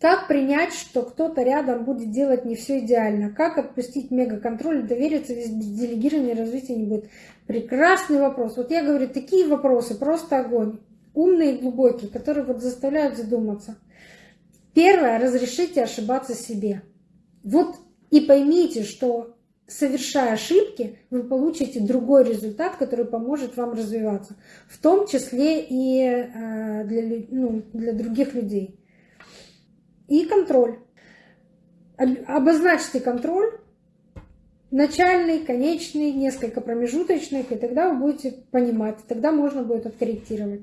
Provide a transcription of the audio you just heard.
Как принять, что кто-то рядом будет делать не все идеально? Как отпустить мегаконтроль, довериться, без делегирования развития не будет? Прекрасный вопрос. Вот я говорю, такие вопросы, просто огонь. Умные и глубокие, которые вот заставляют задуматься. Первое, разрешите ошибаться себе. Вот и поймите, что совершая ошибки, вы получите другой результат, который поможет вам развиваться, в том числе и э, для, ну, для других людей. И контроль. Обозначьте контроль, начальный, конечный, несколько промежуточных, и тогда вы будете понимать, тогда можно будет откорректировать.